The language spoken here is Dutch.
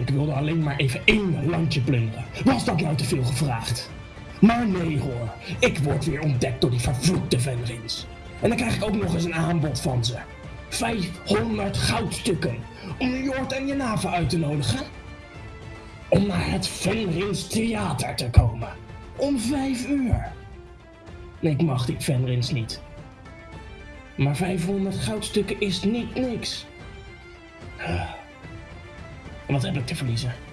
Ik wilde alleen maar even één landje plunderen. Was dat nou te veel gevraagd? Maar nee hoor, ik word weer ontdekt door die vervloekte Venrins. En dan krijg ik ook nog eens een aanbod van ze. 500 goudstukken om Jort en Jenava uit te nodigen. Om naar het Venrins Theater te komen. Om vijf uur. Nee, ik mag die Venrins niet. Maar 500 goudstukken is niet niks. Te verliezen?